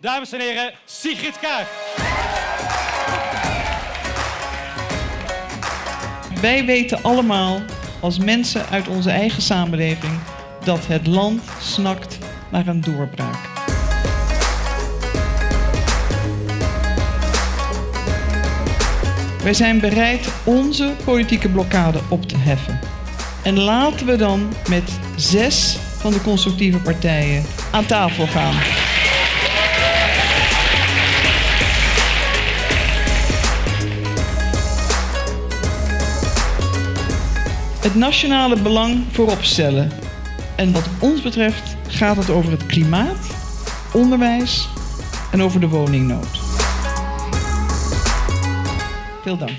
Dames en heren, Sigrid Kaag. Wij weten allemaal als mensen uit onze eigen samenleving dat het land snakt naar een doorbraak. Wij zijn bereid onze politieke blokkade op te heffen. En laten we dan met zes van de constructieve partijen aan tafel gaan. Het nationale belang voorop stellen. En wat ons betreft gaat het over het klimaat, onderwijs en over de woningnood. Veel dank.